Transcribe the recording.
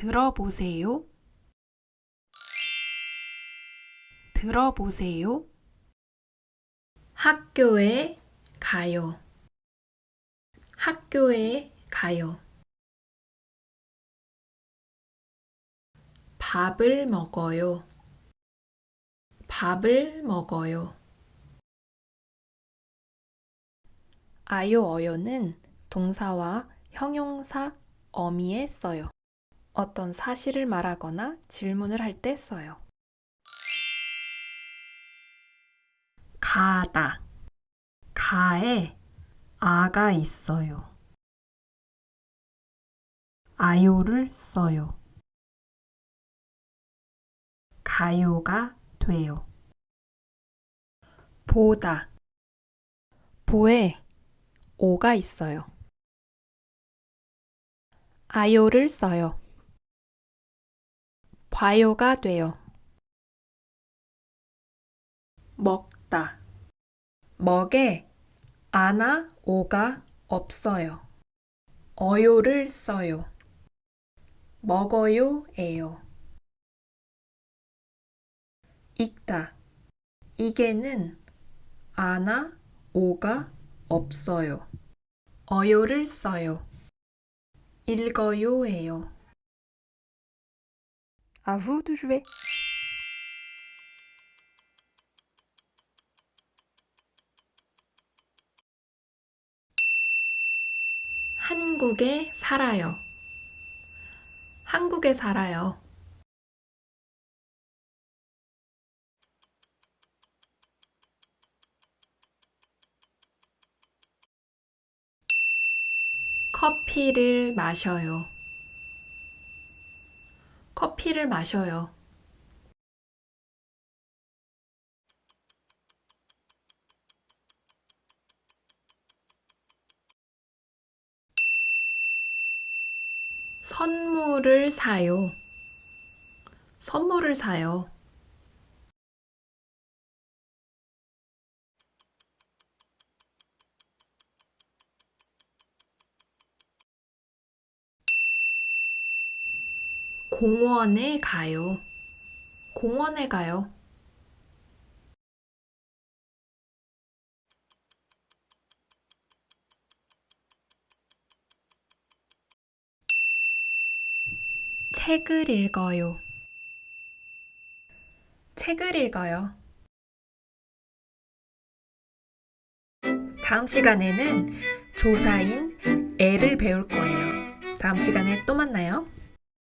들어보세요. 들어보세요. 학교에 가요. 학교에 가요. 밥을 먹어요. 밥을 먹어요. 아요 어요는 동사와 형용사 어미에 써요. 어떤 사실을 말하거나 질문을 할 때 써요. 가다. 가에 아가 있어요. 아요를 써요. 가요가 돼요. 보다. 보에 오가 있어요. 아요를 써요. 봐요가 돼요. 먹다. 먹에 아나 오가 없어요. 어요를 써요. 먹어요 에요. 읽다. 이게는 아나 오가 없어요. 어요를 써요. 읽어요예요. À vous de jouer. 한국에 살아요. 한국에 살아요. 커피를 마셔요. 커피를 마셔요. 선물을 사요. 선물을 사요. 공원에 가요. 공원에 가요. 책을 읽어요. 책을 읽어요. 다음 시간에는 조사인 애를 배울 거예요. 다음 시간에 또 만나요.